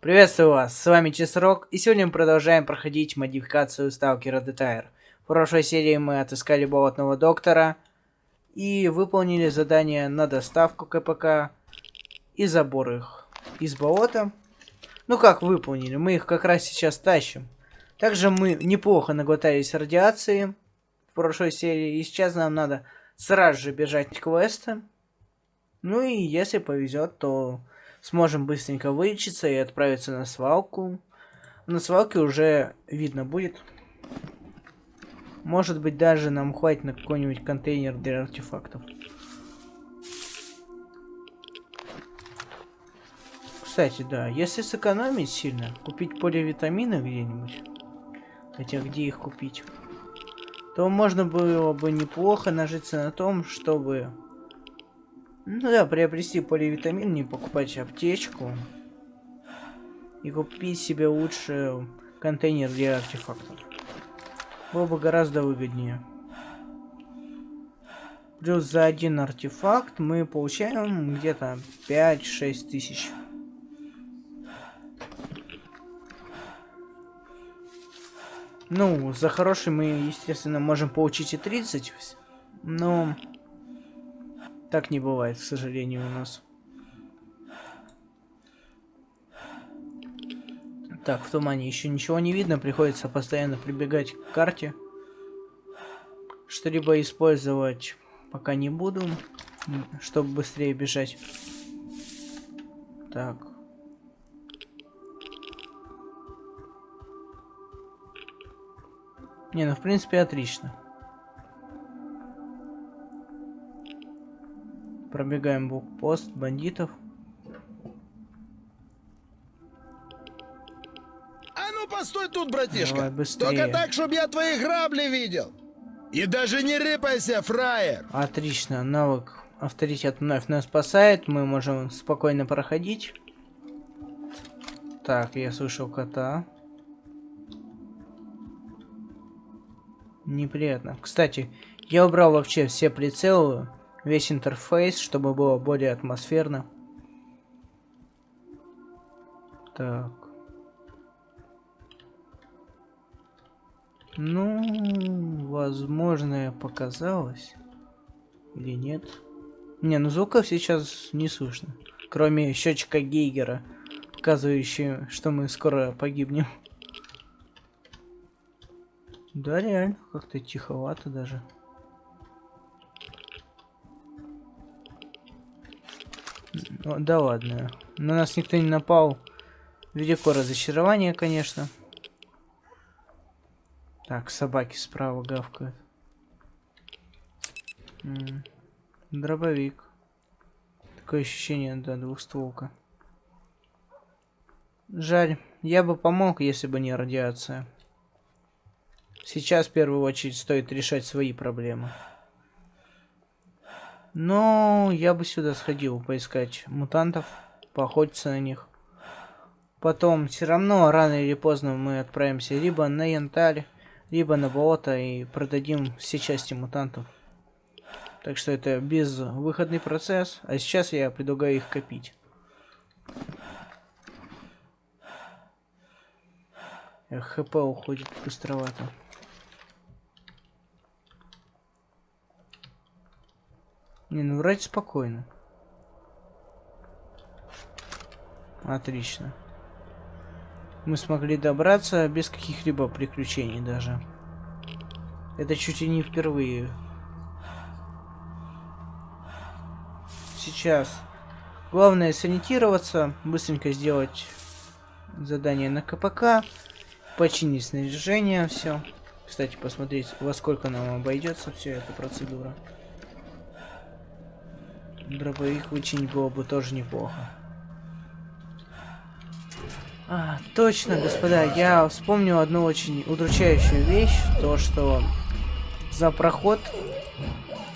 Приветствую вас, с вами Чесрок, и сегодня мы продолжаем проходить модификацию Сталкера Детайр. В прошлой серии мы отыскали болотного доктора и выполнили задание на доставку КПК и забор их из болота. Ну как выполнили, мы их как раз сейчас тащим. Также мы неплохо наглотались радиации в прошлой серии, и сейчас нам надо сразу же бежать к квесту. Ну и если повезет, то сможем быстренько вылечиться и отправиться на свалку. На свалке уже видно будет. Может быть, даже нам хватит на какой-нибудь контейнер для артефактов. Кстати, да, если сэкономить сильно, купить поливитамины где-нибудь, хотя где их купить, то можно было бы неплохо нажиться на том, чтобы ну да, приобрести поливитамин, не покупать аптечку. И купить себе лучше контейнер для артефактов. Было бы гораздо выгоднее. Плюс за один артефакт мы получаем где-то 5-6 тысяч. Ну, за хороший мы, естественно, можем получить и 30. Но так не бывает, к сожалению, у нас. Так, в тумане еще ничего не видно, приходится постоянно прибегать к карте. Что-либо использовать пока не буду, чтобы быстрее бежать. Так. Не, ну в принципе отлично. Пробегаем блокпост бандитов. А ну постой тут, братишка. Давай быстрее. Только так, чтобы я твои грабли видел. И даже не рыпайся, фраер. Отлично, навык авторитет вновь нас спасает, мы можем спокойно проходить. Так, я слышал кота. Неприятно. Кстати, я убрал вообще все прицелы весь интерфейс, чтобы было более атмосферно. Так. Ну, возможно, показалось. Или нет? Не, ну звуков сейчас не слышно. Кроме счетчика Гейгера, показывающего, что мы скоро погибнем. Да, реально, как-то тиховато даже. Ну, да ладно. На нас никто не напал. Велико разочарование, конечно. Так, собаки справа гавкают. М -м, дробовик. Такое ощущение, да, двухстволка. Жаль. Я бы помог, если бы не радиация. Сейчас в первую очередь стоит решать свои проблемы. Но я бы сюда сходил поискать мутантов, поохотиться на них. Потом все равно рано или поздно мы отправимся либо на янтарь, либо на болото и продадим все части мутантов. Так что это безвыходный процесс, а сейчас я предлагаю их копить. Эх, хп уходит быстровато. Не, ну вроде спокойно. Отлично. Мы смогли добраться без каких-либо приключений даже. Это чуть ли не впервые. Сейчас. Главное сориентироваться, быстренько сделать задание на КПК, починить снаряжение, все. Кстати, посмотреть, во сколько нам обойдется вся эта процедура. Дробовик вычинить было бы тоже неплохо. А, точно, господа, я вспомнил одну очень удручающую вещь, то что за проход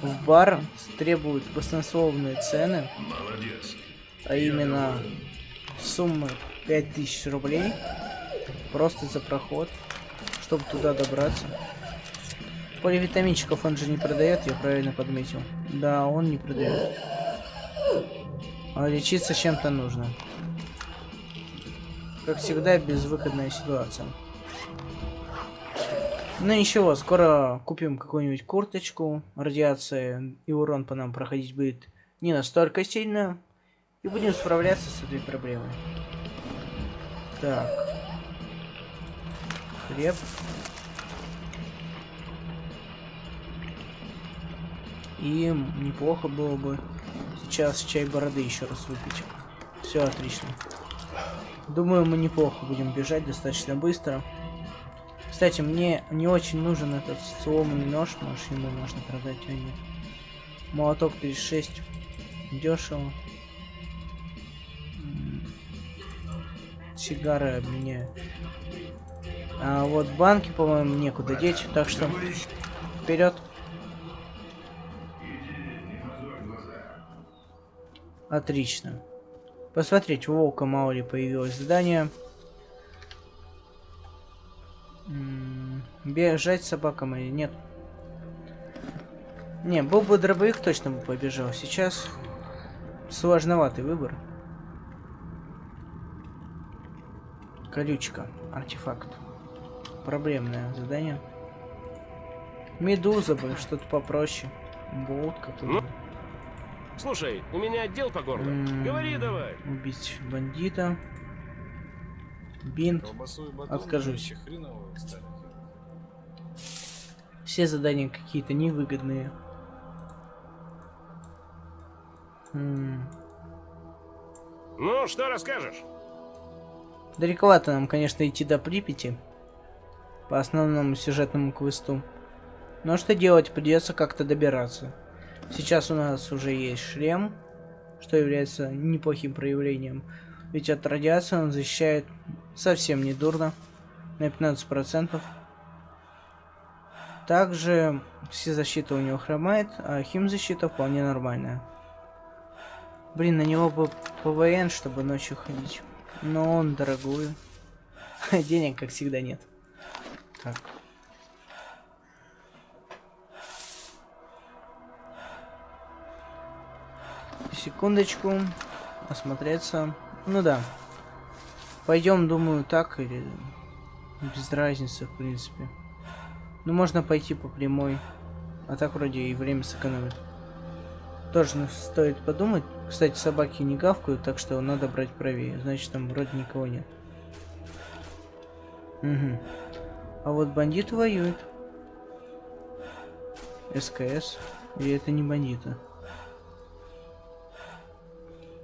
в бар требуют баснословные цены, Молодец. а именно суммы 5000 рублей просто за проход, чтобы туда добраться. Поливитаминчиков он же не продает, я правильно подметил. Да, он не продает. Лечиться чем-то нужно. Как всегда, безвыходная ситуация. Ну ничего, скоро купим какую-нибудь курточку. Радиация и урон по нам проходить будет не настолько сильно. И будем справляться с этой проблемой. Так. Хлеб. И неплохо было бы сейчас чай бороды еще раз выпить. Все отлично. Думаю, мы неплохо будем бежать достаточно быстро. Кстати, мне не очень нужен этот сломанный нож. Может, ему можно продать, а нет. Молоток 36. Дешево. Сигары обменяю. А вот банки, по-моему, некуда деть, так что вперед. Отлично. Посмотреть, у волка мало ли появилось задание. Бежать собакам или нет? Не, был бы дробовик, точно бы побежал. Сейчас сложноватый выбор. Колючка. Артефакт. Проблемное задание. Медуза бы, что-то попроще. Болт какой-то. Слушай, у меня отдел по горло. М, Говори давай. Убить бандита. Бинт. Откажусь. Все задания какие-то невыгодные. М, Ну, что расскажешь? Далековато нам, конечно, идти до Припяти. По основному сюжетному квесту. Но что делать, придется как-то добираться. Сейчас у нас уже есть шлем, что является неплохим проявлением. Ведь от радиации он защищает совсем не дурно. На 15%. Также все защита у него хромает, а химзащита вполне нормальная. Блин, на него бы ПВН, чтобы ночью ходить. Но он дорогую. Денег, как всегда, нет. Так. Секундочку. Осмотреться. Ну да. Пойдем, думаю, так или без разницы, в принципе. Ну, можно пойти по прямой. А так вроде и время сэкономит. Тоже стоит подумать. Кстати, собаки не гавкают, так что надо брать правее. Значит, там вроде никого нет. Угу. А вот бандит воюет. СКС. Или это не бандиты?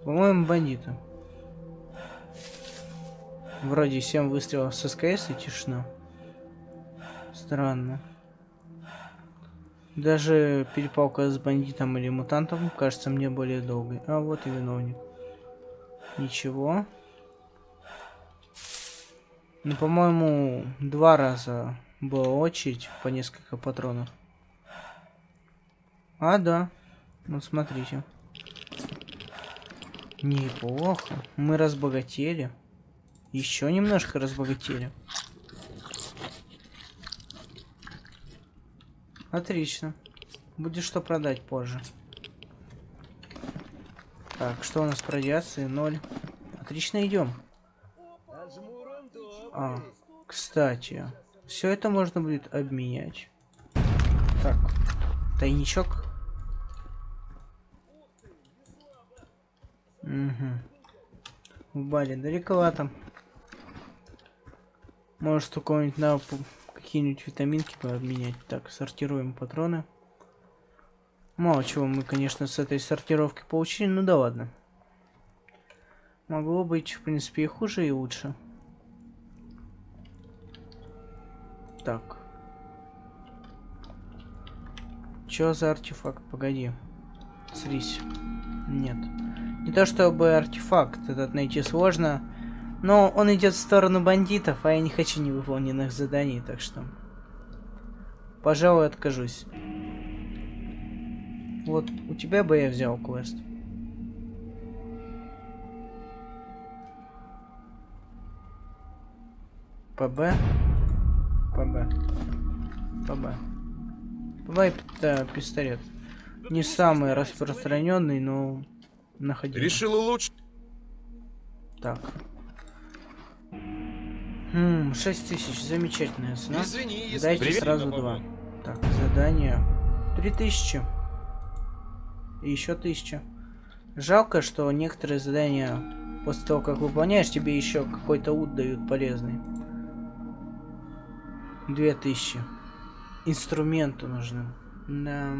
По-моему, бандиты. Вроде 7 выстрелов с СКС и тишина. Странно. Даже перепалка с бандитом или мутантом кажется мне более долгой. А вот и виновник. Ничего. Ну, по-моему, два раза была очередь по несколько патронов. А, да. Ну, смотрите. Неплохо. Мы разбогатели. Еще немножко разбогатели. Отлично. Будет что продать позже. Так, что у нас по радиации? Ноль. Отлично, идем. А, кстати, все это можно будет обменять. Так, тайничок. Угу. В баре далековато. Может, у кого-нибудь на какие-нибудь витаминки пообменять. Так, сортируем патроны. Мало чего мы, конечно, с этой сортировки получили, ну да ладно. Могло быть, в принципе, и хуже, и лучше. Так. Чё за артефакт? Погоди. Срись. Нет. Не то чтобы артефакт этот найти сложно, но он идет в сторону бандитов, а я не хочу невыполненных заданий, так что... Пожалуй, откажусь. Вот, у тебя бы я взял квест. ПБ? ПБ. ПБ. ПБ это пистолет. Не самый распространенный, но находил. Решил улучшить. Так. Хм, 6 тысяч, замечательная цена. Извини, если Дайте Привет, сразу два. Так, задание. 3000. И еще 1000. Жалко, что некоторые задания после того, как выполняешь, тебе еще какой-то ут дают полезный. 2000. Инструменты нужны. Да.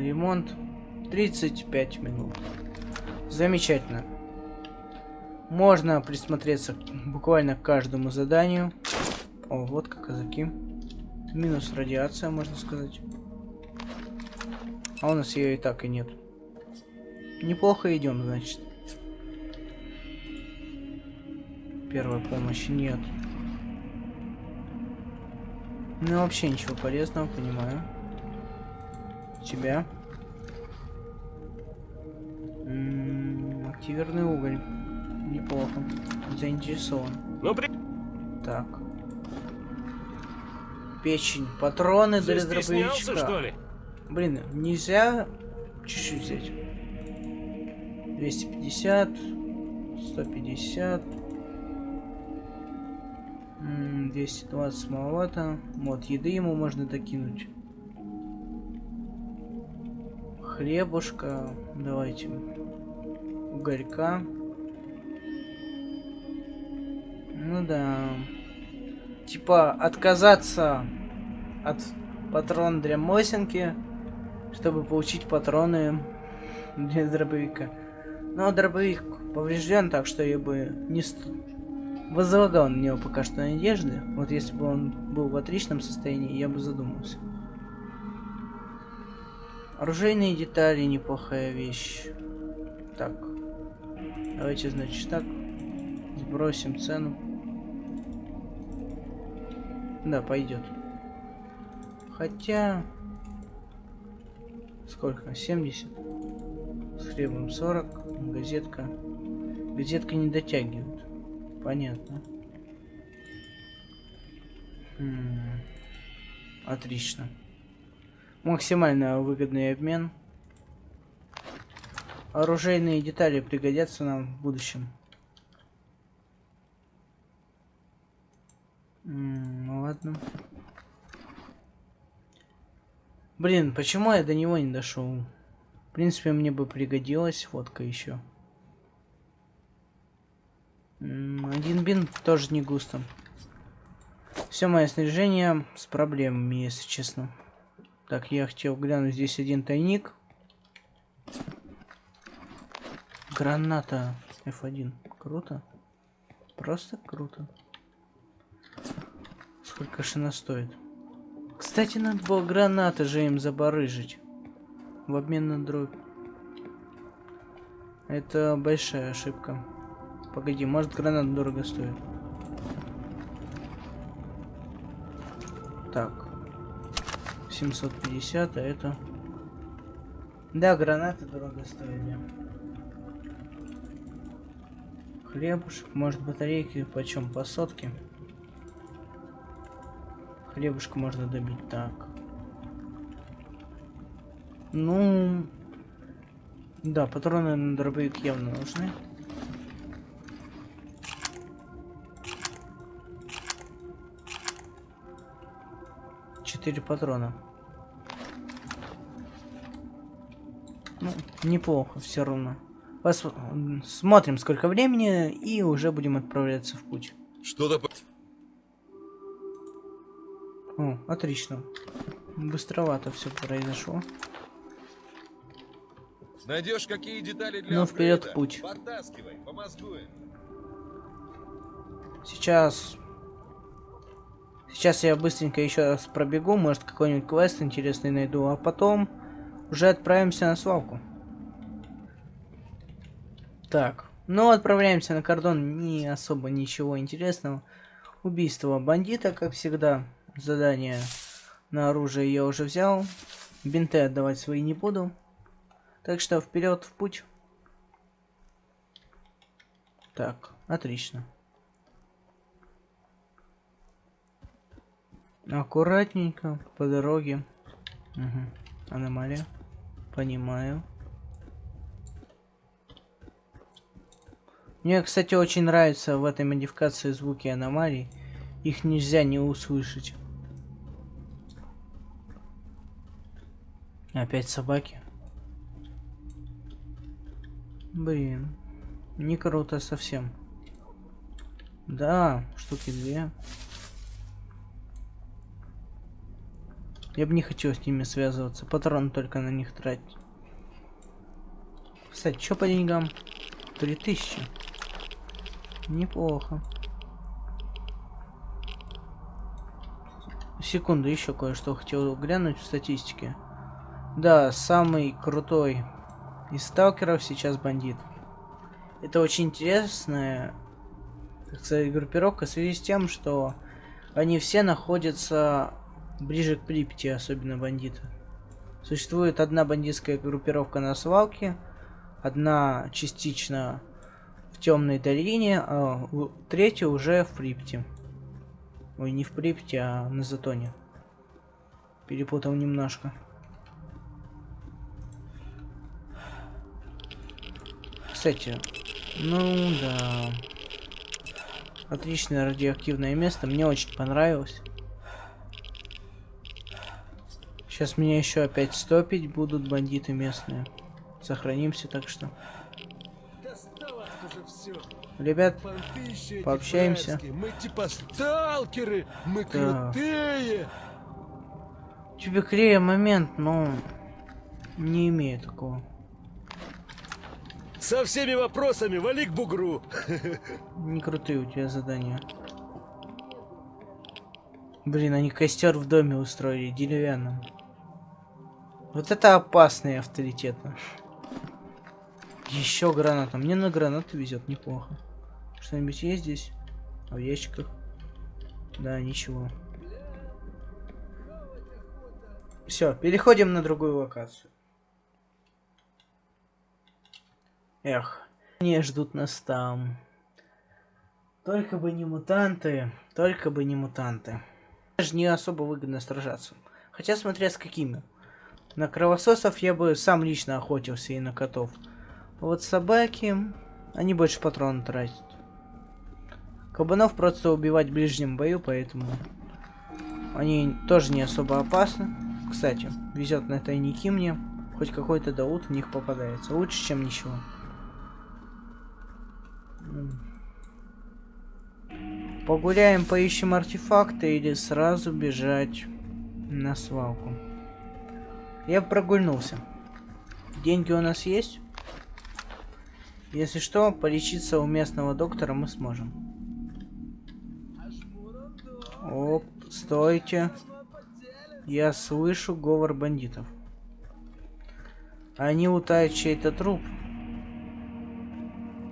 Ремонт 35 минут. Замечательно. Можно присмотреться буквально к каждому заданию. О, вот как казаки. Минус радиация, можно сказать. А у нас ее и так и нет. Неплохо идем, значит. Первой помощи нет. Ну вообще ничего полезного, понимаю. Тебя. М, Активированный уголь. Неплохо. Заинтересован. Ну, при... Так. Печень. Патроны для дробовичка. что ли? Блин, нельзя чуть-чуть взять. 250, 150, м, 220 маловато. Вот, еды ему можно докинуть. Хлебушка, давайте. Уголька. Ну да. Типа отказаться от патрон для Мосинки, чтобы получить патроны для дробовика. Но дробовик поврежден, так что я бы не ст... возлагал на него пока что надежды. Вот если бы он был в отличном состоянии, я бы задумался. Оружейные детали неплохая вещь. Так. Давайте, значит, так. Сбросим цену. Да, пойдет. Хотя... Сколько? 70? С хлебом 40. Газетка. Газетка не дотягивает. Понятно. М, Отлично. Максимально выгодный обмен. Оружейные детали пригодятся нам в будущем. М, Ну ладно. Блин, почему я до него не дошел? В принципе, мне бы пригодилась водка еще. Один бин тоже не густо. Все мое снаряжение с проблемами, если честно. Так, я хотел глянуть, здесь один тайник. Граната F1. Круто. Просто круто. Сколько же она стоит? Кстати, надо было гранаты же им забарыжить. В обмен на дробь. Это большая ошибка. Погоди, может гранат дорого стоит. Так. 750, а это... Да, гранаты дорого стоили. Хлебушек, может батарейки почем? По сотке? Хлебушка можно добить так. Ну... Да, патроны на дробовик явно нужны. Четыре патрона. Ну, неплохо все равно. Пос... Смотрим, сколько времени, и уже будем отправляться в путь. Что-то... О, отлично. Быстровато все произошло. Найдешь какие детали для Ну, вперед в путь. Сейчас... Сейчас я быстренько еще раз пробегу, может какой-нибудь квест интересный найду, а потом уже отправимся на свалку. Так, ну отправляемся на кордон, не особо ничего интересного. Убийство бандита, как всегда. Задание на оружие я уже взял. Бинты отдавать свои не буду. Так что вперед в путь. Так, отлично. Аккуратненько по дороге. Угу. Аномалия. Понимаю. Мне, кстати, очень нравится в этой модификации звуки аномалий. Их нельзя не услышать. Опять собаки. Блин. Не круто совсем. Да, штуки две. Я бы не хотел с ними связываться. Патрон только на них тратить. Кстати, что по деньгам? 3000. Неплохо. Секунду, еще кое-что хотел глянуть в статистике. Да, самый крутой из сталкеров сейчас бандит. Это очень интересная, так сказать, группировка в связи с тем, что они все находятся ближе к Припяти, особенно бандиты. Существует одна бандитская группировка на свалке, одна частично в темной долине, а третья уже в Припяти. Ой, не в Припяти, а на Затоне. Перепутал немножко. Кстати, ну да. Отличное радиоактивное место, мне очень понравилось. Сейчас меня еще опять стопить будут бандиты местные. Сохранимся, так что. Ребят, пообщаемся. Мы типа сталкеры, мы Да. крутые. Тебе клея момент, но не имею такого. Со всеми вопросами вали к бугру. Не крутые у тебя задания. Блин, они костер в доме устроили, деревянном. Вот это опасно и авторитетно. Еще граната. Мне на гранаты везет неплохо. Что-нибудь есть здесь? А в ящиках? Да, ничего. Все, переходим на другую локацию. Эх, не ждут нас там. Только бы не мутанты, только бы не мутанты. Даже не особо выгодно сражаться. Хотя смотря с какими. На кровососов я бы сам лично охотился и на котов. А вот собаки, они больше патрон тратят. Кабанов просто убивать в ближнем бою, поэтому они тоже не особо опасны. Кстати, везет на тайники мне. Хоть какой-то даут в них попадается. Лучше, чем ничего. Погуляем, поищем артефакты или сразу бежать на свалку. Я прогульнулся. Деньги у нас есть? Если что, полечиться у местного доктора мы сможем. Оп, стойте. Я слышу говор бандитов. Они утают чей-то труп.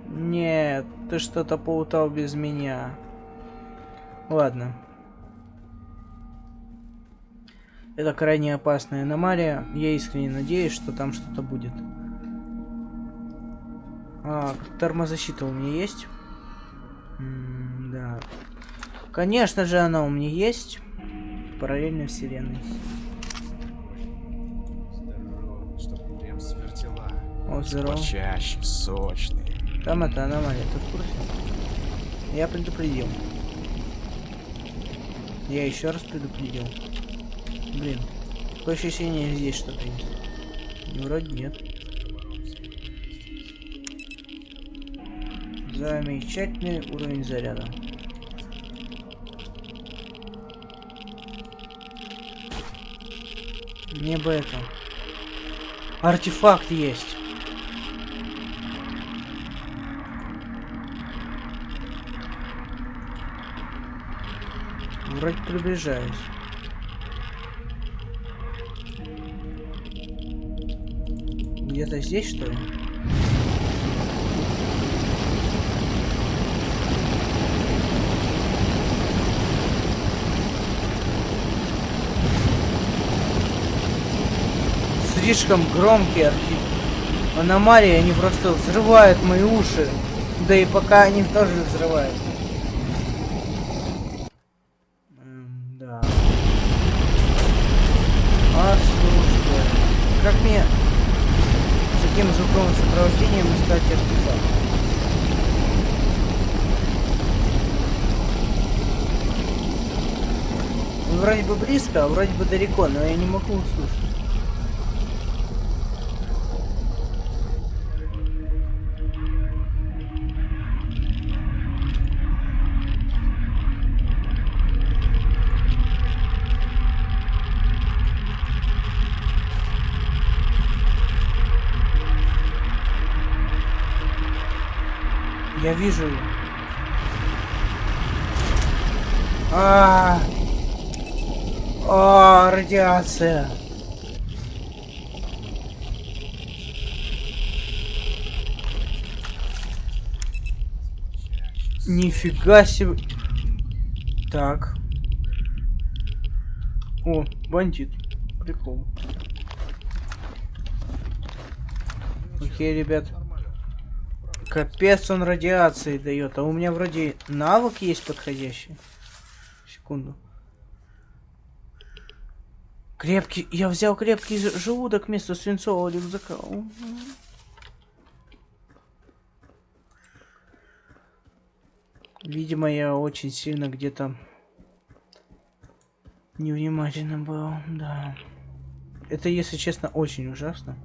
Нет, ты что-то поутал без меня. Ладно. Это крайне опасная аномалия. Я искренне надеюсь, что там что-то будет. А, тормозащита у меня есть? М да. Конечно же, она у меня есть. Параллельно вселенной. Здорово, чтоб прям свертела. О, здорово. Почаще, сочный. Там это аномалия, ты в курсе? Я предупредил. Я еще раз предупредил. Блин. Такое ощущение, здесь что-то есть. Ну, Вроде нет. Замечательный уровень заряда. Мне бы это. Артефакт есть. Вроде приближаюсь. Где-то здесь, что ли? Слишком громкие архи... аномалии, они просто взрывают мои уши. Да и пока они тоже взрывают. умеем искать артефакты. Он вроде бы близко, а вроде бы далеко, но я не могу услышать. Вижу ее. А, а, радиация. Нифига себе. Так. О, бандит. Прикол. Окей, ребят. Капец он радиации дает. А у меня вроде навык есть подходящий. Секунду. Крепкий. Я взял крепкий желудок вместо свинцового рюкзака. Видимо, я очень сильно где-то невнимательно был, да. Это, если честно, очень ужасно.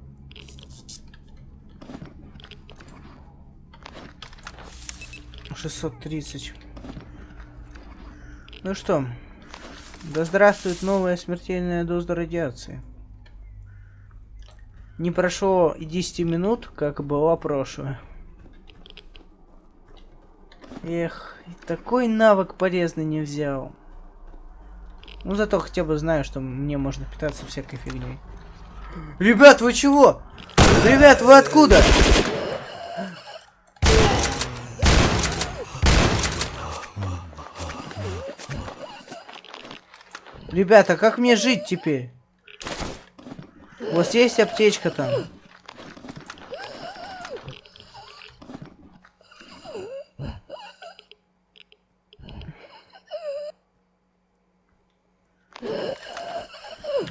Шестьсот тридцать. Ну что, да здравствует новая смертельная доза радиации. Не прошло и 10 минут, как была прошлая. Эх, такой навык полезный не взял. Ну зато хотя бы знаю, что мне можно питаться всякой фигней. Ребят, вы чего? Ребят, вы откуда? Ребята, как мне жить теперь? У вас есть аптечка там?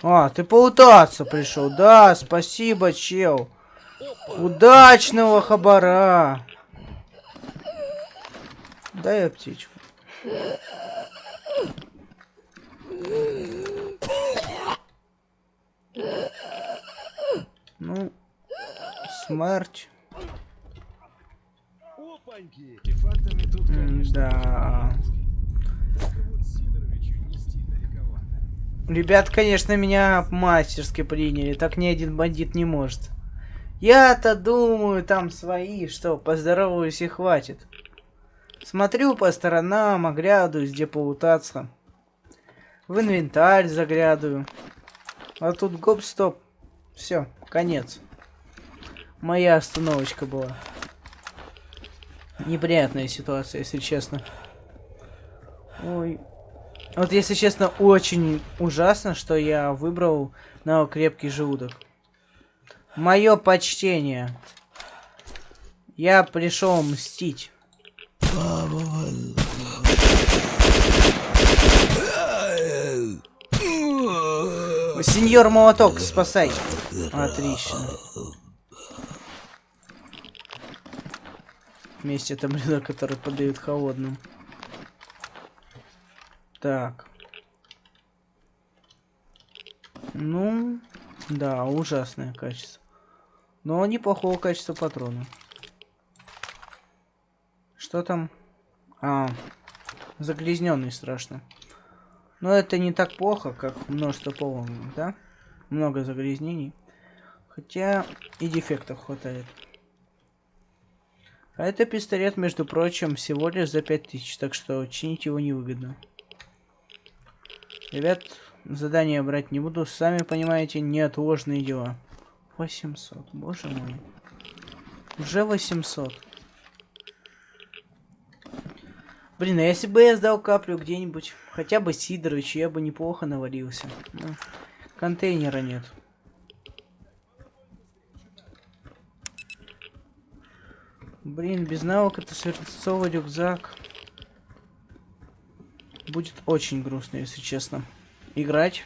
А, ты поутаться пришел. Да, спасибо, чел. Удачного хабара. Дай аптечку. Ну, смерть. Артефактами тут, конечно, Да. Ребят, конечно, меня мастерски приняли. Так ни один бандит не может. Я-то думаю, там свои, что, поздороваюсь и хватит. Смотрю по сторонам, оглядываюсь, где полутаться. В инвентарь заглядываю. А тут гоп-стоп. Все, конец. Моя остановочка была. Неприятная ситуация, если честно. Ой. Вот, если честно, очень ужасно, что я выбрал на крепкий желудок. Мое почтение. Я пришел мстить. Сеньор Молоток, спасай. Отлично. Вместе таблеток, который подают холодным. Так. Ну, да, ужасное качество. Но неплохого качества патрона. Что там? А, загрязненный страшно. Но это не так плохо, как множество поломок, да? Много загрязнений. Хотя и дефектов хватает. А это пистолет, между прочим, всего лишь за 5000, так что чинить его невыгодно. Ребят, задание брать не буду, сами понимаете, неотложные дела. 800, боже мой. Уже 800. Блин, а если бы я сдал каплю где-нибудь, хотя бы Сидорович, я бы неплохо навалился. Ну, контейнера нет. Блин, без навыка это свинцовый рюкзак. Будет очень грустно, если честно. Играть.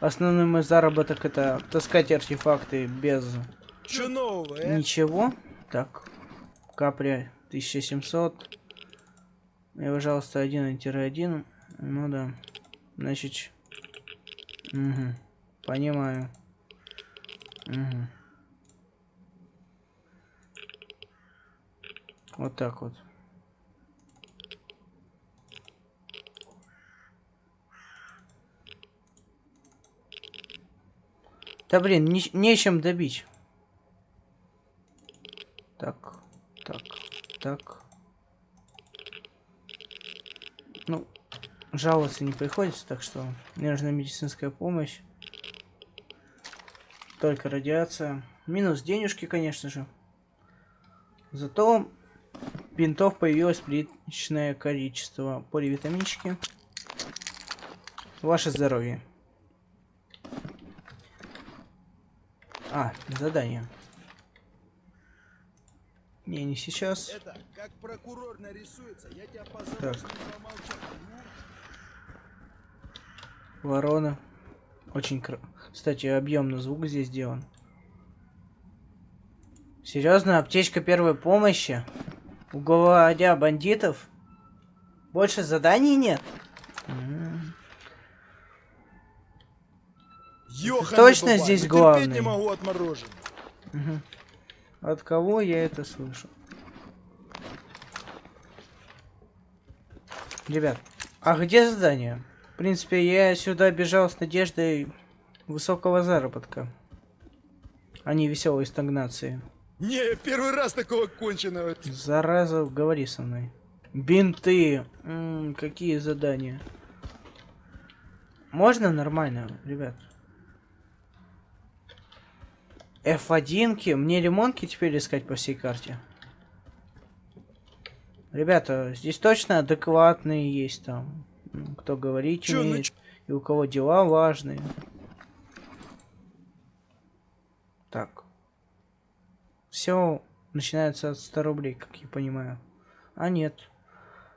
Основной мой заработок это таскать артефакты без Че нового, э? ничего. Так, капля 1700. И, пожалуйста, 1-1. Ну да. Значит... Угу. Понимаю. Угу. Вот так вот. Да блин, не, нечем добить. Так, так, так. Ну, жаловаться не приходится, так что мне нужна медицинская помощь. Только радиация. Минус денежки, конечно же. Зато бинтов появилось приличное количество. Поливитаминчики. Ваше здоровье. А, задание. Не, не сейчас. Это, как прокурор нарисуется, я тебя позову Так. помолчать. Ворона. Очень кр... Кстати, объемный звук здесь сделан. Серьезно, аптечка первой помощи? Уговодя бандитов? Больше заданий нет? Ёханый точно здесь ну главный? не могу. Мгм. От кого я это слышу? Ребят, а где задание? В принципе, я сюда бежал с надеждой высокого заработка, а не веселой стагнации. Не, первый раз такого конченого. Зараза, говори со мной. Бинты. М, какие задания? Можно нормально, ребят? F1-ки? Мне ремонтки теперь искать по всей карте? Ребята, здесь точно адекватные есть там. Кто говорить Чё, ну умеет, чё? и у кого дела важные. Так. Все начинается от 100 рублей, как я понимаю. А нет.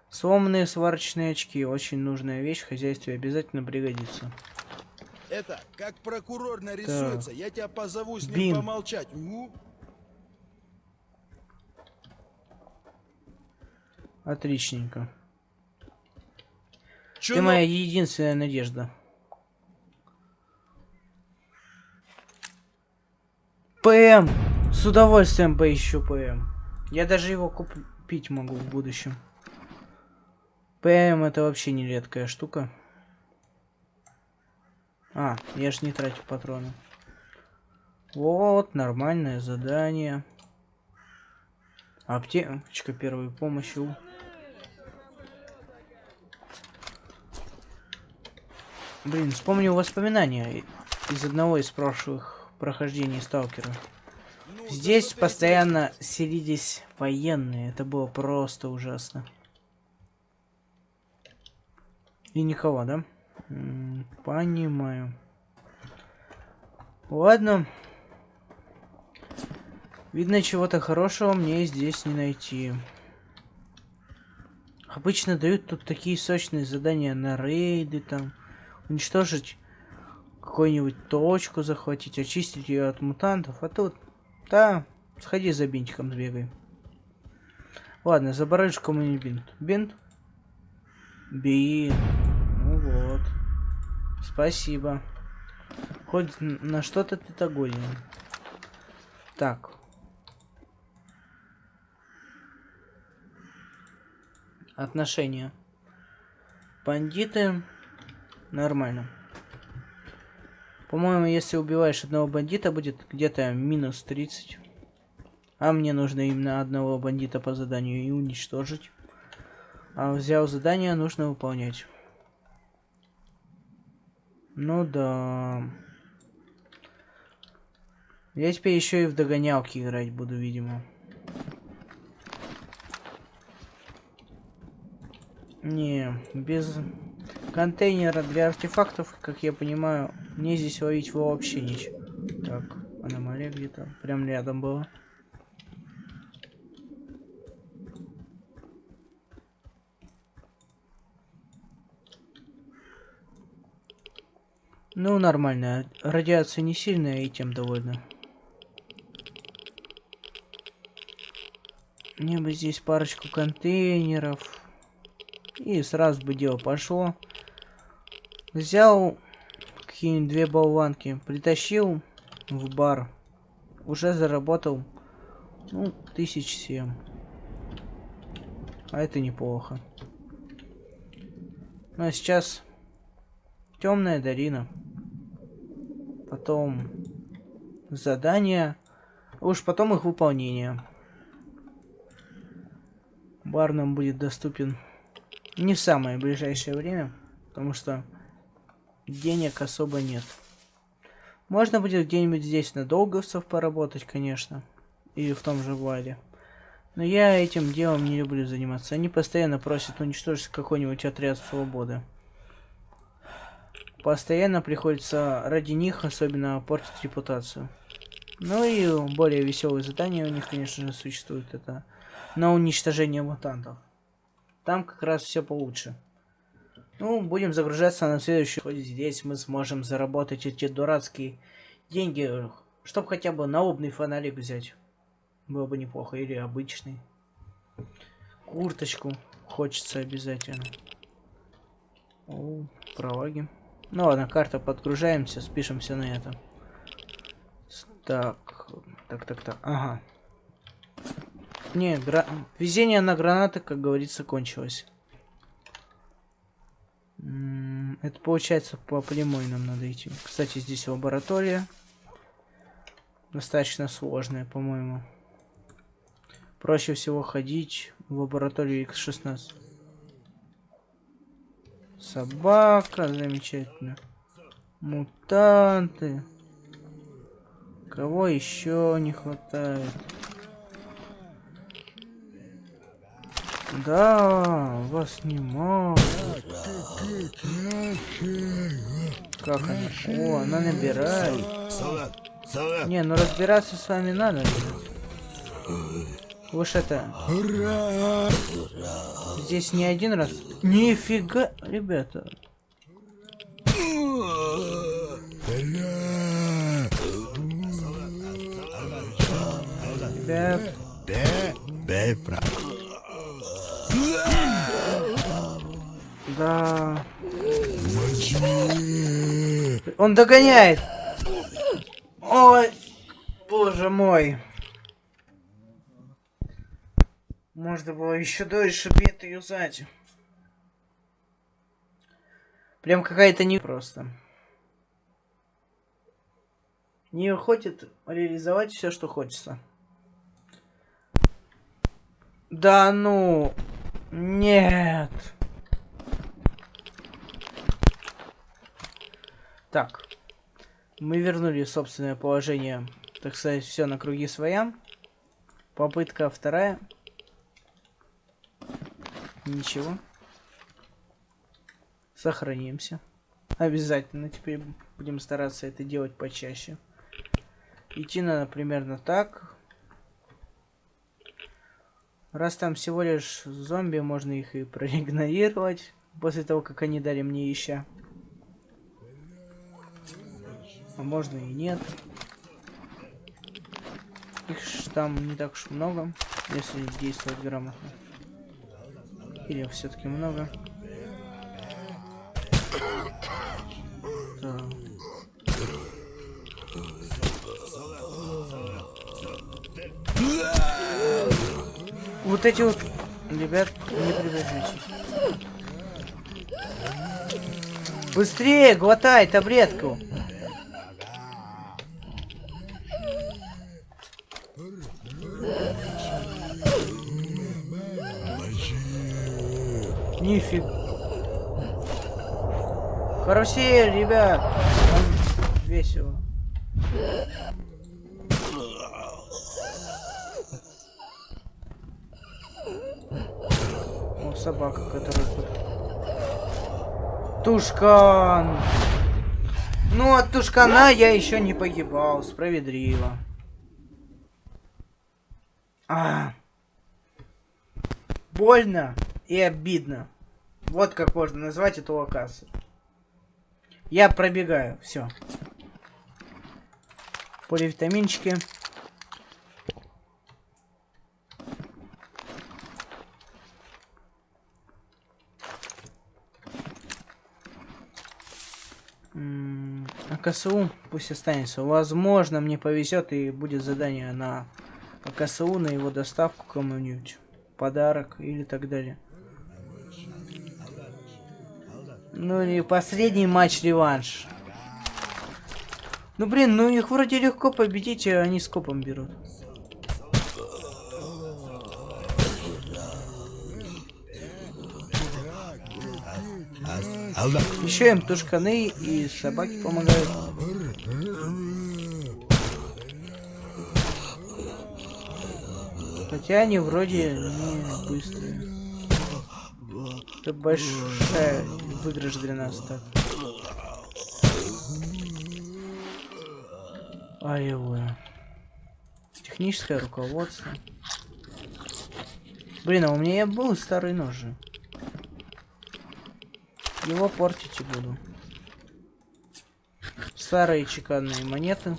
Сломанные сварочные очки. Очень нужная вещь в хозяйстве обязательно пригодится. Это, как прокурор нарисуется, я тебя позову с ним Бин. помолчать. Отличненько. Чё Ты моя единственная надежда. ПМ! С удовольствием поищу ПМ. Я даже его купить могу в будущем. ПМ это вообще не редкая штука. А, я ж не тратил патроны. Вот, нормальное задание. Аптечка первой помощи. Блин, вспомнил воспоминания из одного из прошлых прохождений Сталкера. Здесь постоянно селились военные. Это было просто ужасно. И никого, да? М, Понимаю. Ладно. Видно, чего-то хорошего мне здесь не найти. Обычно дают тут такие сочные задания на рейды, там, уничтожить какую-нибудь точку, захватить, очистить ее от мутантов, а тут, да, сходи за бинтиком сбегай. Ладно, забарыжь кому-нибудь бинт. Бинт? Бинт. Ну вот. Спасибо. Хоть на что-то ты так. Так. Отношения. Бандиты. Нормально. По-моему, если убиваешь одного бандита, будет где-то минус 30. А мне нужно именно одного бандита по заданию и уничтожить. А взял задание, нужно выполнять. Ну да. Я теперь еще и в догонялки играть буду, видимо. Не, без контейнера для артефактов, как я понимаю, мне здесь ловить вообще ничего. Так, аномалия где-то прям рядом была. Ну, нормально. Радиация не сильная, и тем довольна. Мне бы здесь парочку контейнеров. И сразу бы дело пошло. Взял какие-нибудь две болванки, притащил в бар. Уже заработал, ну, тысяч семь. А это неплохо. Ну а сейчас темная долина. Потом задания. Уж потом их выполнение. Бар нам будет доступен не в самое ближайшее время, потому что денег особо нет. Можно будет где-нибудь здесь на долговцев поработать, конечно. Или в том же Вале. Но я этим делом не люблю заниматься. Они постоянно просят уничтожить какой-нибудь отряд свободы. Постоянно приходится ради них особенно портить репутацию. Ну и более веселые задания у них, конечно же, существуют. Это на уничтожение мутантов. Там как раз все получше. Ну, будем загружаться на следующий. Хоть здесь мы сможем заработать эти дурацкие деньги, чтобы хотя бы налобный фонарик взять. Было бы неплохо. Или обычный. Курточку хочется обязательно. О, пролаги. Ну ладно, карта подгружаемся, спишемся на это. Так, так, так, так, ага. Не, гра... везение на гранаты, как говорится, кончилось. Это получается по прямой нам надо идти. Кстати, здесь лаборатория. Достаточно сложная, по-моему. Проще всего ходить в лабораторию X16. Собака, замечательно. Мутанты. Кого еще не хватает? Да, вас немало. Как она? О, она набирает. Не, ну разбираться с вами надо. Вы ж это... Здесь не один раз. Нифига, ребята. Ребят. Да. Он догоняет. Ой, боже мой. Можно было еще дольше бета юзать. Прям какая-то не просто. Не хочет реализовать все, что хочется. Да ну... Нет. Так. Мы вернули собственное положение, так сказать, все на круги своя. Попытка вторая. Ничего. Сохранимся. Обязательно теперь будем стараться это делать почаще. Идти надо примерно так. Раз там всего лишь зомби, можно их и проигнорировать. После того, как они дали мне ища. А можно и нет. Их там не так уж много, если действовать грамотно. Или все-таки много. Вот эти вот, ребят, не приближайтесь. Быстрее, глотай таблетку. Нифиг. Карусель, ребят. Там весело. О, собака, которая тут. Тушкан. Ну, от тушкана я еще не погибал. Справедливо. А. Больно и обидно. Вот как можно назвать эту локацию. Я пробегаю, все. Поливитаминчики. А КСУ пусть останется. Возможно, мне повезет и будет задание на КСУ, на его доставку кому-нибудь. Подарок или так далее. Ну и последний матч реванш. Ну блин, ну их вроде легко победить, а они скопом берут. Еще им тушканы и собаки помогают. Хотя они вроде не быстрые. Это большая выигрыш для нас так. Ай-ой. Техническое руководство. Блин, а у меня был старый нож же. Его портить буду. Старые чеканные монеты.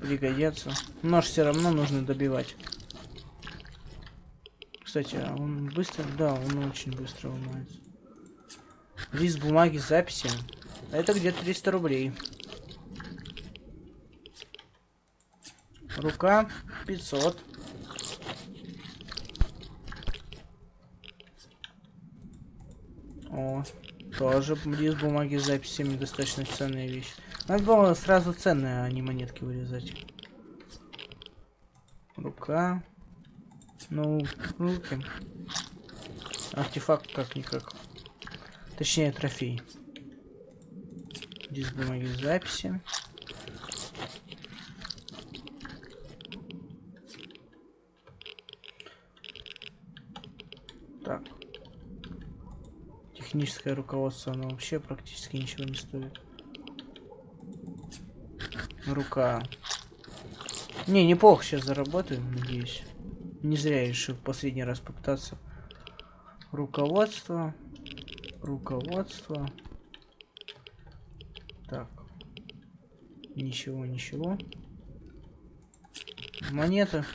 Пригодятся. Нож все равно нужно добивать. Кстати, а он быстро? Да, он очень быстро ломается. Лист бумаги с записями. Это где-то 300 рублей. Рука 500. О, тоже лист бумаги с записями достаточно ценная вещь. Надо было сразу ценные, а не монетки вырезать. Рука. Ну, руки. Артефакт как-никак. Точнее, трофей. Диск бумаги записи. Так. Техническое руководство, оно вообще практически ничего не стоит. Рука. Не, неплохо сейчас заработаю, надеюсь. Не зря я решил последний раз попытаться. Руководство. Руководство. Так. Ничего, ничего. Монета.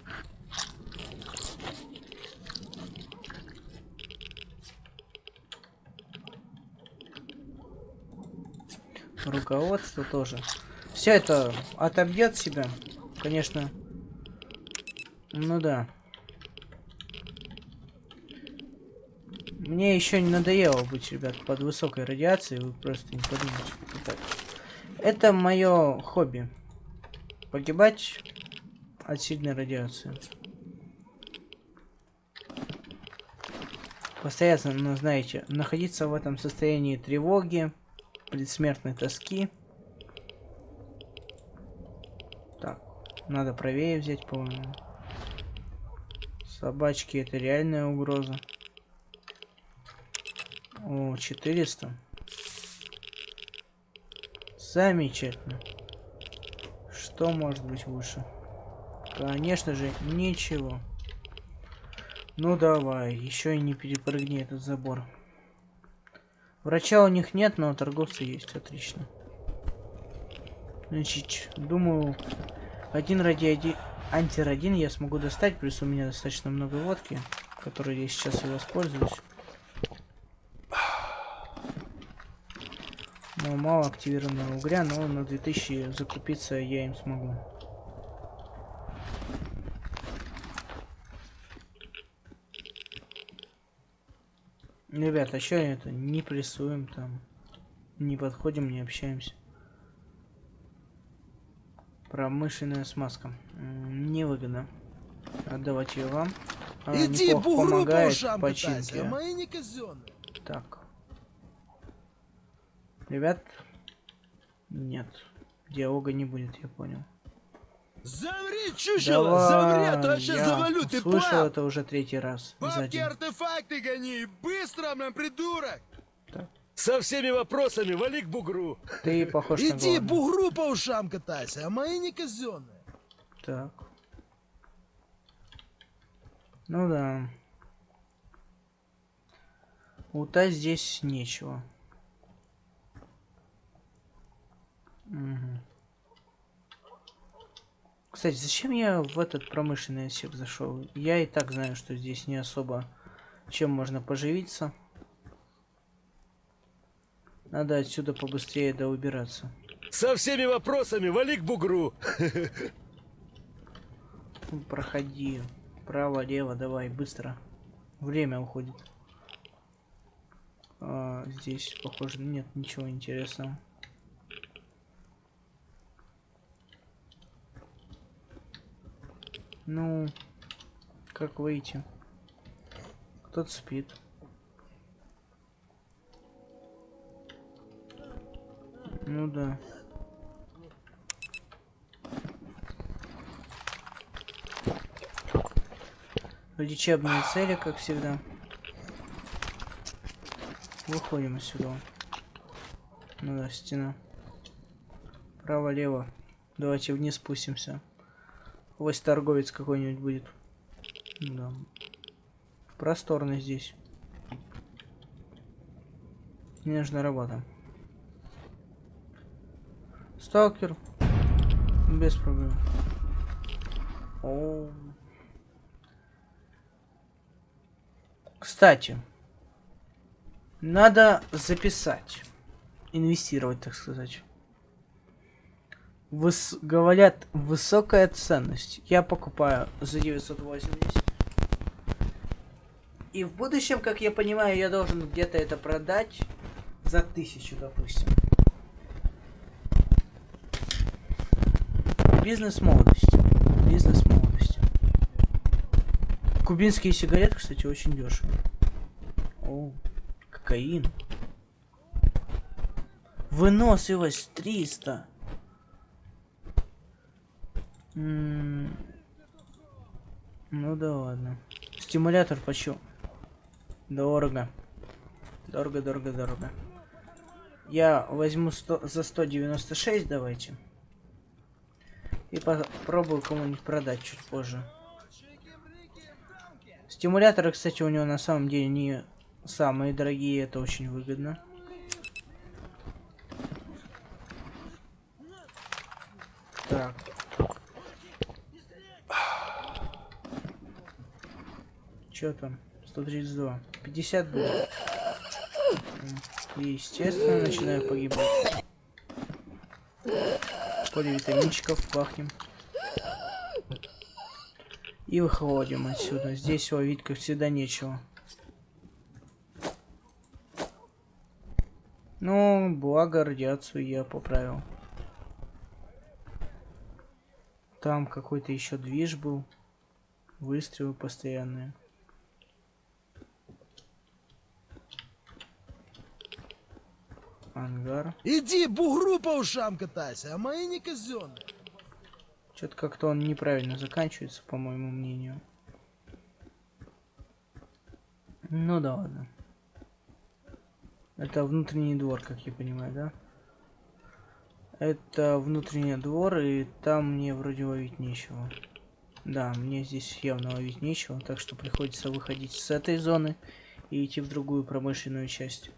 Руководство тоже. Все это отобьет себя. Конечно. Ну да. Мне еще не надоело быть, ребят, под высокой радиацией. Вы просто не подумайте. Это, это мое хобби. Погибать от сильной радиации. Постоянно, ну, знаете, находиться в этом состоянии тревоги, предсмертной тоски. Так, надо правее взять, по-моему. Собачки это реальная угроза. О, 400. Замечательно. Что может быть лучше? Конечно же, ничего. Ну давай, еще и не перепрыгни этот забор. Врача у них нет, но торговцы есть, отлично. Значит, думаю, один ради один антирадин я смогу достать, плюс у меня достаточно много водки, которой я сейчас и воспользуюсь. Но мало активированного угря, но на 2000 закупиться я им смогу. Ребята, а что это? Не прессуем там. Не подходим, не общаемся. Промышленная смазка. Невыгодно. Отдавать ее вам. Она Иди бугру по ушам починке. мои не казенные. Так. Ребят. Нет. Диалога не будет, я понял. Замри, чучело, замри, а то сейчас я завалю, ты слышал понял? это уже третий раз. Бабки день. артефакты гони, быстро, блин, придурок! Со всеми вопросами вали к бугру. Ты похож на Иди бугру по ушам катайся, а мои не казенные. Так. Ну да. Лута здесь нечего. Мгм. Кстати, зачем я в этот промышленный отсек зашел? Я и так знаю, что здесь не особо чем можно поживиться. Надо отсюда побыстрее да убираться. Со всеми вопросами вали к бугру. Ну, Проходи. Право, лево, давай, быстро. Время уходит. А, здесь, похоже, нет ничего интересного. Ну, как выйти? Кто-то спит. Ну да. Лечебные цели, как всегда. Выходим отсюда. Ну да, стена. Право-лево. Давайте вниз спустимся. Ось торговец какой-нибудь будет. Да. Просторно здесь. Мне нужна работа. Сталкер. Без проблем. О. Кстати, надо записать. Инвестировать, так сказать. Выс... Говорят, высокая ценность. Я покупаю за 980. И в будущем, как я понимаю, я должен где-то это продать за тысячу, допустим. Бизнес молодости. Бизнес молодости. Кубинские сигареты, кстати, очень дешево. О, кокаин. Выносливость 300. Ну да ладно. Стимулятор почем? Дорого. Дорого, дорого, дорого. Я возьму 100, за 196, давайте. И попробую кому-нибудь продать чуть позже. Стимуляторы, кстати, у него на самом деле не самые дорогие, это очень выгодно. Так. Чё там? 132. 50 будет. М, Естественно, начинаю погибать. Поливитаминчиков пахнем. И выходим отсюда. Здесь ловить, как всегда, нечего. Ну, благо радиацию я поправил. Там какой-то еще движ был. Выстрелы постоянные. Ангар. Иди, бугру по ушам катайся, а мои не казенные. Что-то как-то он неправильно заканчивается, по моему мнению. Ну да ладно. Это внутренний двор, как я понимаю, да? Это внутренний двор, и там мне вроде ловить нечего. Да, мне здесь явно ловить нечего, так что приходится выходить с этой зоны и идти в другую промышленную часть.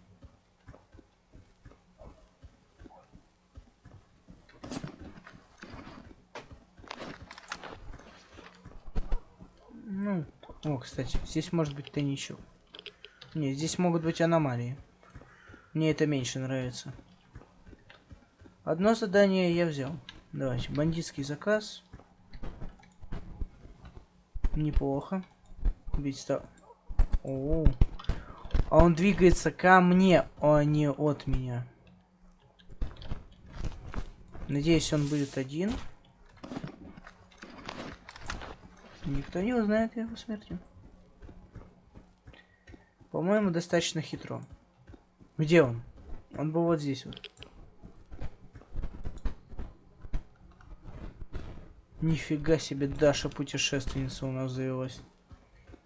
Ну, о, кстати, здесь может быть тайничок. Не, здесь могут быть аномалии. Мне это меньше нравится. Одно задание я взял. Давайте, бандитский заказ. Неплохо. Ведь ста... О, а он двигается ко мне, а не от меня. Надеюсь, он будет один. Никто не узнает его смерти. По-моему, достаточно хитро. Где он? Он был вот здесь вот. Нифига себе, Даша путешественница у нас завелась.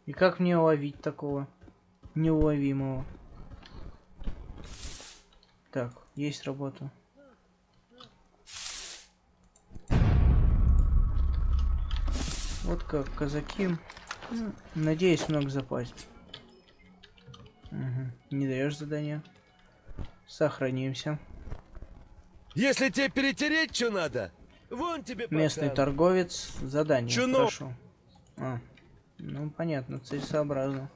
И как мне ловить такого неуловимого? Так, есть работа. Вот как казаки. Ну, Надеюсь, много запасть. Мгм. Не даешь задания. Сохранимся. Если тебе перетереть, что надо, вон тебе Местный пока. торговец. Задание. Чунок. Хорошо. А, ну понятно, целесообразно.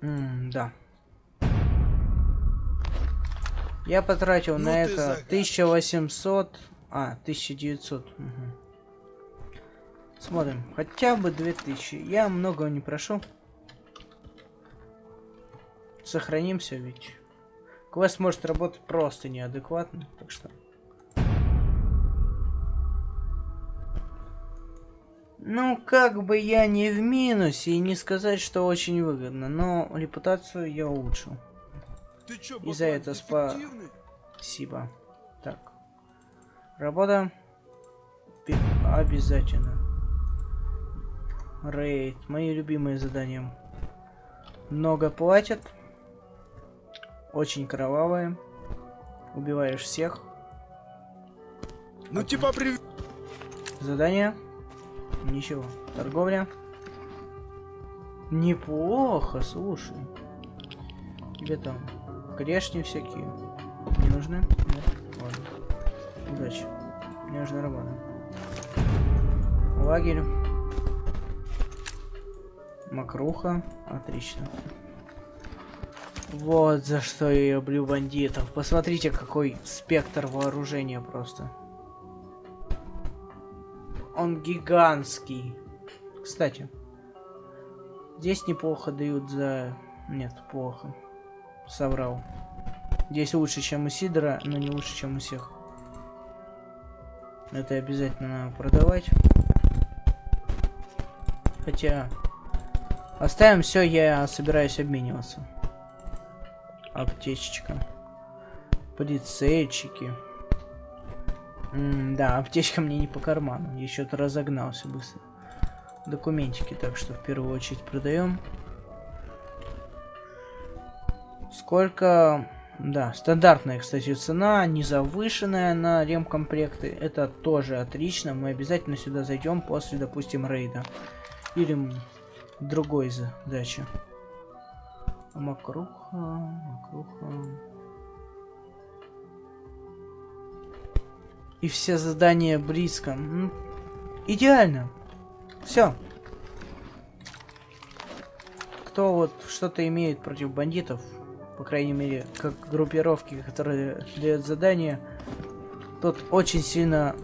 М, да. Я потратил Ну на это загадочный. 1800... А, 1900. мгм. Смотрим. Хотя бы 2000. Я много не прошу. Сохранимся ведь. Квест может работать просто неадекватно, так что... Ну, как бы я не в минусе и не сказать, что очень выгодно, но репутацию я улучшил. Ты чё, И за это спа-? Спасибо. Так. Работа. Обязательно. Рейд. Мои любимые задания. Много платят. Очень кровавые. Убиваешь всех. Ну типа при... Задание. Ничего. Торговля. Неплохо, слушай. Тебе там грешни всякие не нужны? Нет? Ладно. Удачи. Мне нужна работа. Лагерь. Макруха. Отлично. Вот за что я люблю бандитов. Посмотрите, какой спектр вооружения просто. Он гигантский. Кстати, здесь неплохо дают за... Нет, плохо. Соврал. Здесь лучше, чем у Сидора, но не лучше, чем у всех. Это обязательно надо продавать. Хотя... Оставим все, я собираюсь обмениваться. Аптечечка. Прицельчики. М, да, аптечка мне не по карману. Что-то разогнался быстро. Документики, так что в первую очередь продаем. Сколько... Да, стандартная, кстати, цена, не завышенная на ремкомплекты. Это тоже отлично. Мы обязательно сюда зайдем после, допустим, рейда. Или другой задачи. Макруха, макруха. И все задания близко. Идеально. Все. Кто вот что-то имеет против бандитов, по крайней мере, как группировки, которые дают задания, тот очень сильно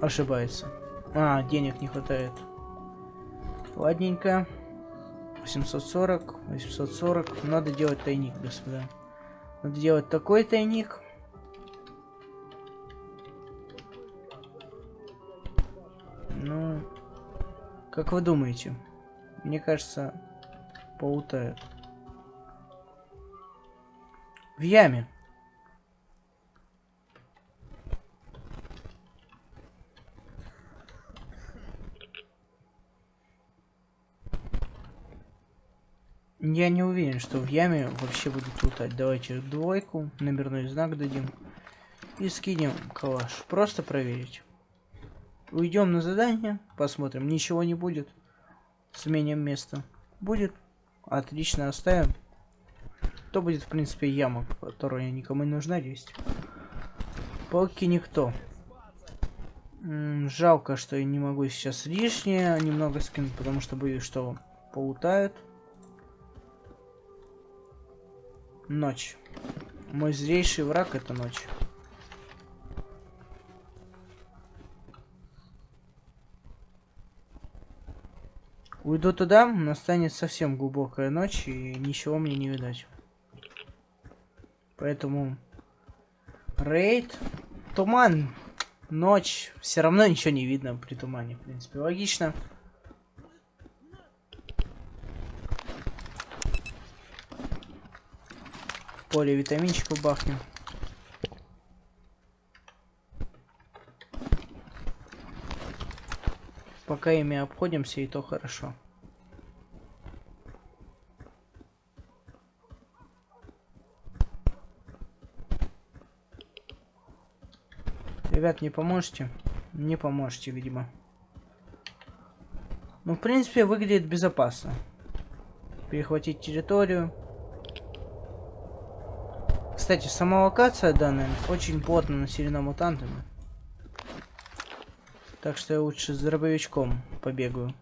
ошибается. А, денег не хватает. Ладненько. 840, 840. Надо делать тайник, господа. Надо делать такой тайник. Ну, как вы думаете? Мне кажется, поутают. В яме. Я не уверен, что в яме вообще будут лутать. Давайте двойку, номерной знак дадим. И скинем калаш. Просто проверить. Уйдем на задание, посмотрим. Ничего не будет. Сменим место. Будет. Отлично, оставим. То будет, в принципе, яма, которая никому не нужна есть. Пауки никто. М, жалко, что я не могу сейчас лишнее немного скинуть, потому что боюсь, что полутают. Ночь. Мой злейший враг это ночь. Уйду туда, настанет совсем глубокая ночь, и ничего мне не видать. Поэтому... Рейд. Туман. Ночь. Все равно ничего не видно при тумане, в принципе. Логично. В поле витаминчиков бахнем. Пока ими обходимся, и то хорошо. Ребят, не поможете? Не поможете, видимо. Ну, в принципе, выглядит безопасно. Перехватить территорию. Кстати, сама локация данная очень плотно населена мутантами. Так что я лучше с дробовичком побегаю.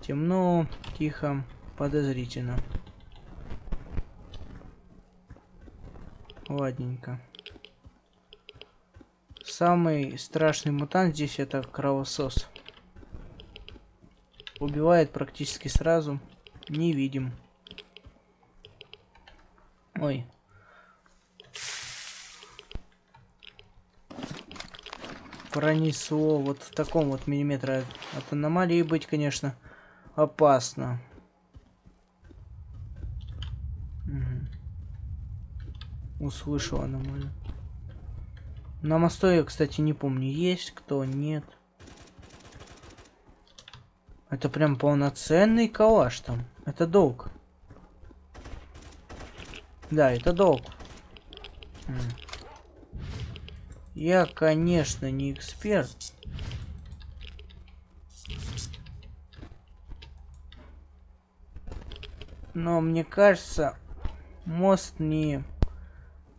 Темно, тихо, подозрительно. Ладненько. Самый страшный мутант здесь это кровосос. Убивает практически сразу. Не видим. Ой. Пронесло вот в таком вот миллиметре от аномалии быть, конечно, опасно. Услышал аномалию. На мосту я, кстати, не помню, есть кто, нет. Это прям полноценный калаш там. Это долг. Да, это долг. Я, конечно, не эксперт. Но мне кажется, мост не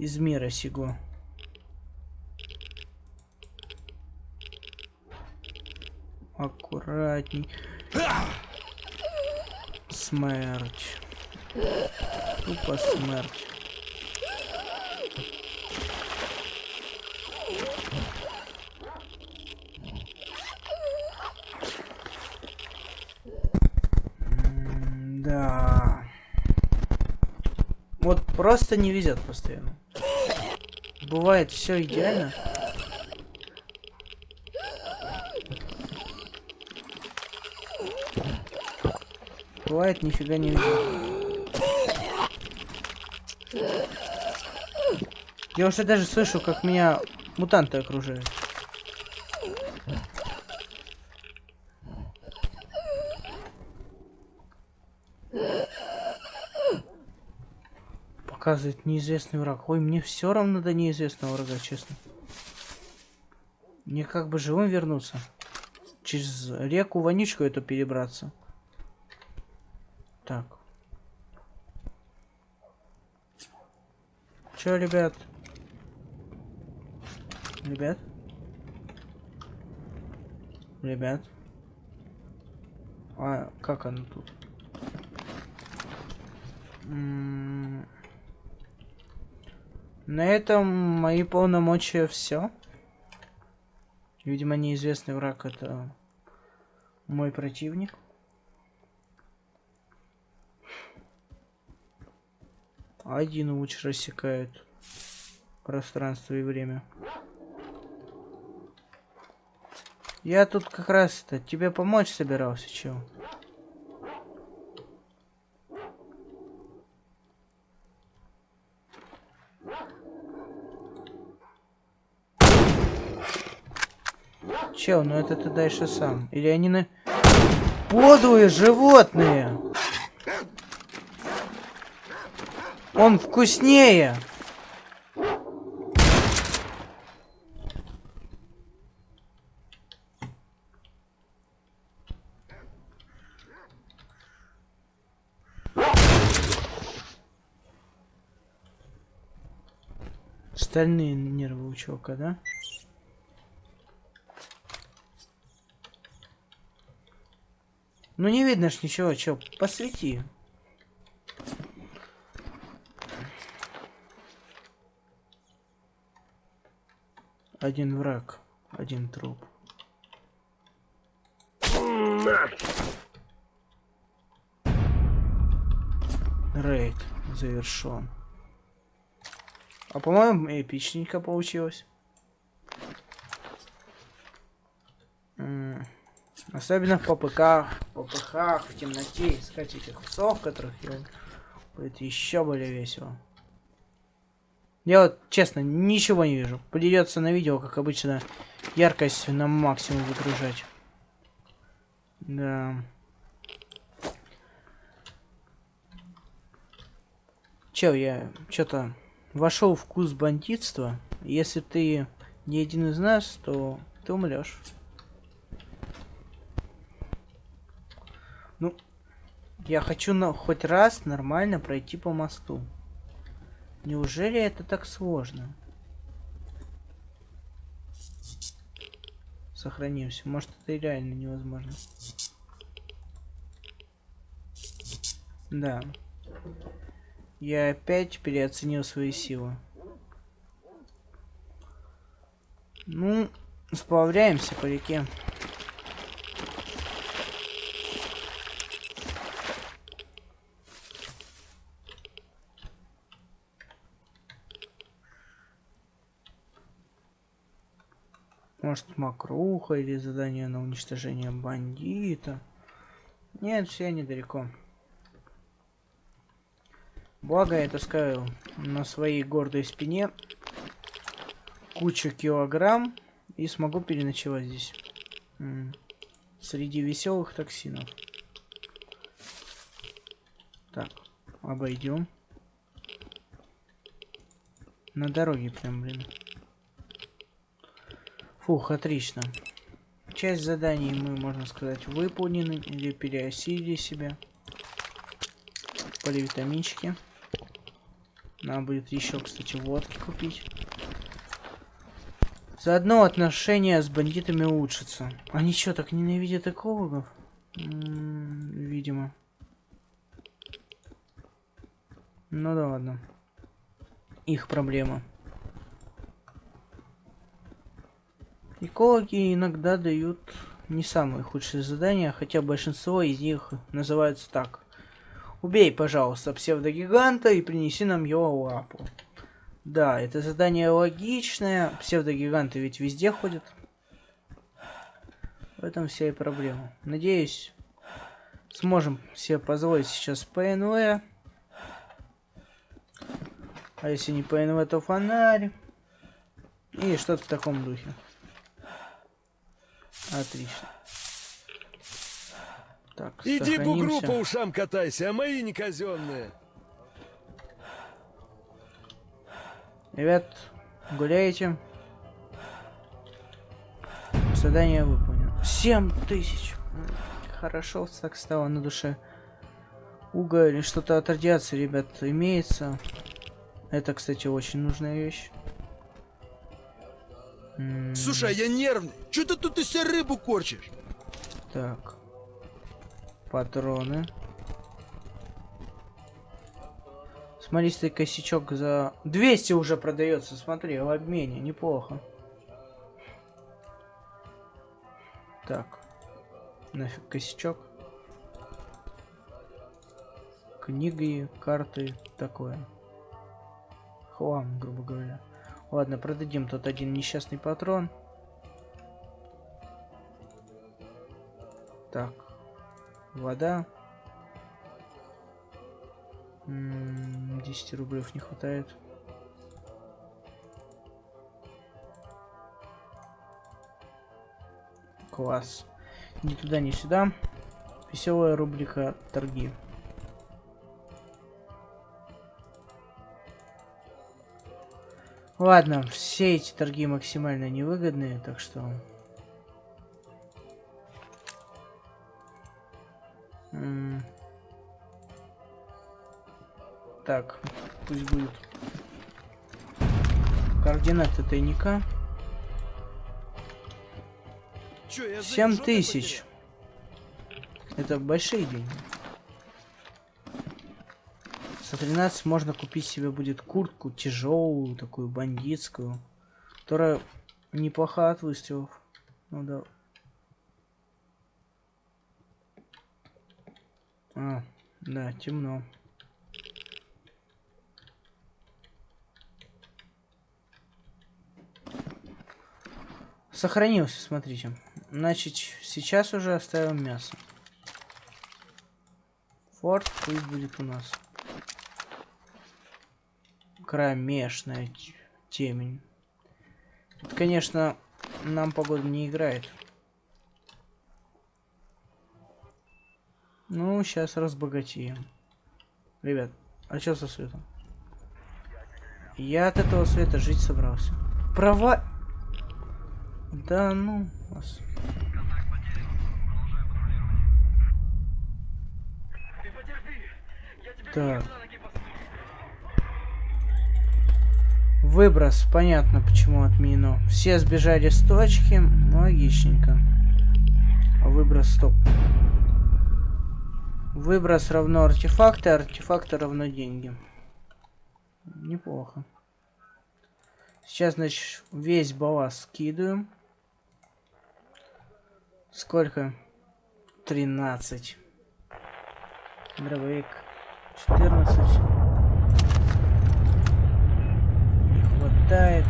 из мира сего. Аккуратней. Смерть. Тупо смерть. Да. Вот просто не везет постоянно. Бывает все идеально. Бывает нифига не везет. Я уже даже слышу, как меня мутанты окружают. Показывает неизвестный враг. Ой, мне все равно до неизвестного врага, честно. Мне как бы живым вернуться. Через реку вонючку эту перебраться. Так. Чё, ребят? Ребят? Ребят? А как оно тут? М, На этом мои полномочия все. Видимо, неизвестный враг это мой противник. Один луч рассекает пространство и время. Я тут как раз это тебе помочь собирался, чел. Чел, ну это ты дальше сам. Или они на... Подлые животные! Он вкуснее! Стальные нервы у чувака, да? Ну не видно ж ничего, чё, посвети. Один враг, один труп. Рейд завершен. А по-моему, эпичненько получилось. М, Особенно в ППК, в ППХ, в темноте искать этих псов, которых я... Будет еще более весело. Я вот, честно, ничего не вижу. Придется на видео, как обычно, яркость на максимум выгружать. Да. Чел, я что-то вошел в вкус бандитства. Если ты не один из нас, то ты умрешь. Я хочу на хоть раз нормально пройти по мосту. Неужели это так сложно? Сохранимся. Может, это реально невозможно. Да. Я опять переоценил свои силы. Ну, сплавляемся по реке. Может, макруха или задание на уничтожение бандита. Нет, все недалеко. Благо я таскаю на своей гордой спине кучу килограмм и смогу переночевать здесь. Среди веселых токсинов. Так, обойдем. На дороге прям, блин. Фух, отлично. Часть заданий мы, можно сказать, выполнены или переосилили себя. Поливитаминчики. Надо будет еще, кстати, водки купить. Заодно отношения с бандитами улучшатся. Они что, так ненавидят экологов? М, видимо. Ну да ладно. Их проблема. Экологи иногда дают не самые худшие задания, хотя большинство из них называются так. Убей, пожалуйста, псевдогиганта и принеси нам его лапу. Да, это задание логичное. Псевдогиганты ведь везде ходят. В этом вся и проблема. Надеюсь, сможем себе позволить сейчас ПНВ. А если не ПНВ, то фонарь. И что-то в таком духе. Отлично. Так, Иди бугру сохранимся. по ушам катайся, а мои не казенные. Ребят, гуляете? Задание выполнено. 7 тысяч. М, Хорошо, так стало на душе. Уголь или что-то от радиации, ребят, имеется. Это, кстати, очень нужная вещь. Слушай, а я нервный. Че ты тут из себя рыбу корчишь? Так. Патроны. Смолистый косячок за... 200 уже продается, смотри, в обмене, неплохо. Так. Нафиг косячок. Книги, карты, такое. Хлам, грубо говоря. Ладно, продадим тот один несчастный патрон. Так. Вода. М, 10 рублев не хватает. Класс. Ни туда, ни сюда. Веселая рубрика торги. Ладно, все эти торги максимально невыгодные, так что... Так, пусть будет. Координаты тайника. Че, я за 7 жопой тысяч. Это большие деньги. За 13 можно купить себе будет куртку тяжелую, такую бандитскую, которая неплоха от выстрелов. Ну да. А, да, темно. Сохранился, смотрите. Значит, сейчас уже оставим мясо. Форт пусть будет у нас. Кромешная темень. Это, конечно, нам погода не играет. Ну, сейчас разбогатеем. Ребят, а что со светом? Я от этого света жить собрался. Права... Да ну вас. Так. Выброс, понятно, почему отменено. Все сбежали с точки, логичненько. А выброс стоп. Выброс равно артефакты, артефакты равно деньги. Неплохо. Сейчас, значит, весь балласт скидываем. Сколько? 13. Дробовик 14. Не хватает.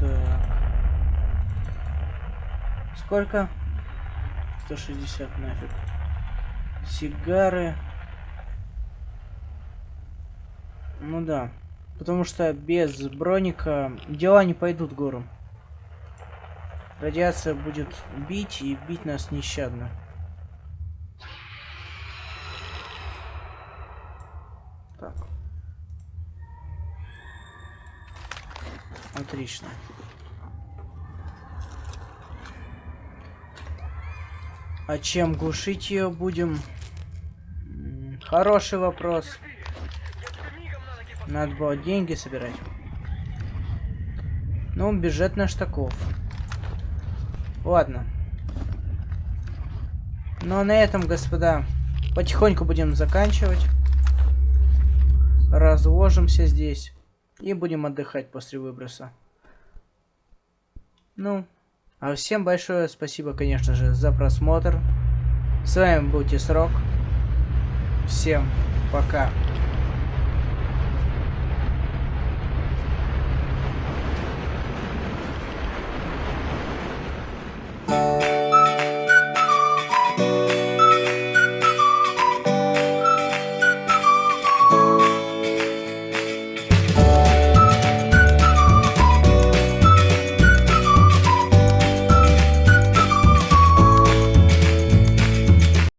Так. Сколько? 160 нафиг. Сигары. Ну да. Потому что без броника дела не пойдут гору. Радиация будет бить и бить нас нещадно. Отлично. А чем глушить ее будем? Хороший вопрос. Надо было деньги собирать. Ну, бюджет наш таков. Ладно. Ну, а на этом, господа, потихоньку будем заканчивать. Разложимся здесь. И будем отдыхать после выброса. Ну, а всем большое спасибо, конечно же, за просмотр. С вами был Тесрок. Всем пока.